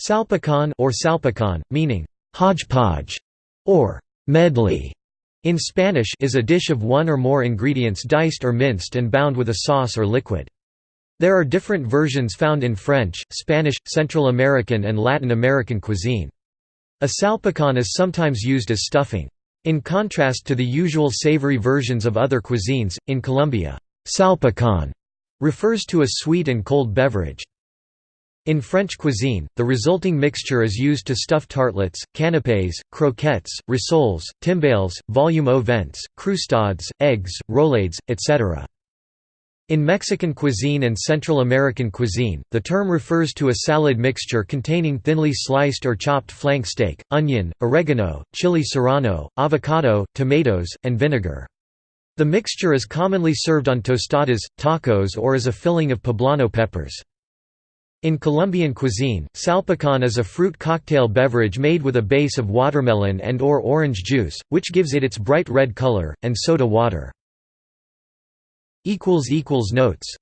Salpicon or salpicon, meaning hodgepodge or medley in Spanish is a dish of one or more ingredients diced or minced and bound with a sauce or liquid. There are different versions found in French, Spanish, Central American and Latin American cuisine. A salpicon is sometimes used as stuffing. In contrast to the usual savory versions of other cuisines, in Colombia, salpicon refers to a sweet and cold beverage. In French cuisine, the resulting mixture is used to stuff tartlets, canapés, croquettes, rissoles, timbales, vol-au-vents, croustades, eggs, roulades, etc. In Mexican cuisine and Central American cuisine, the term refers to a salad mixture containing thinly sliced or chopped flank steak, onion, oregano, chili serrano, avocado, tomatoes, and vinegar. The mixture is commonly served on tostadas, tacos or as a filling of poblano peppers. In Colombian cuisine, salpicon is a fruit cocktail beverage made with a base of watermelon and or orange juice, which gives it its bright red color, and soda water. Notes